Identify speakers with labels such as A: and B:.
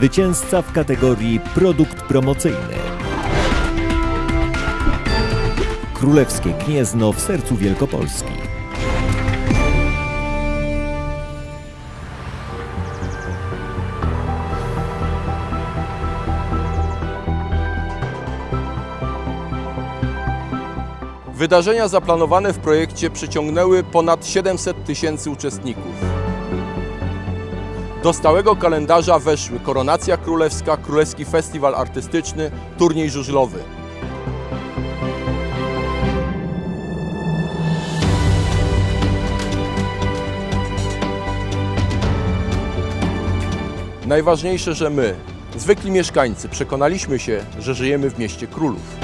A: Zwycięzca w kategorii Produkt promocyjny. Królewskie Gniezno w sercu Wielkopolski.
B: Wydarzenia zaplanowane w projekcie przyciągnęły ponad 700 tysięcy uczestników. Do stałego kalendarza weszły Koronacja Królewska, Królewski Festiwal Artystyczny, turniej żużlowy. Najważniejsze, że my, zwykli mieszkańcy, przekonaliśmy się, że żyjemy w mieście królów.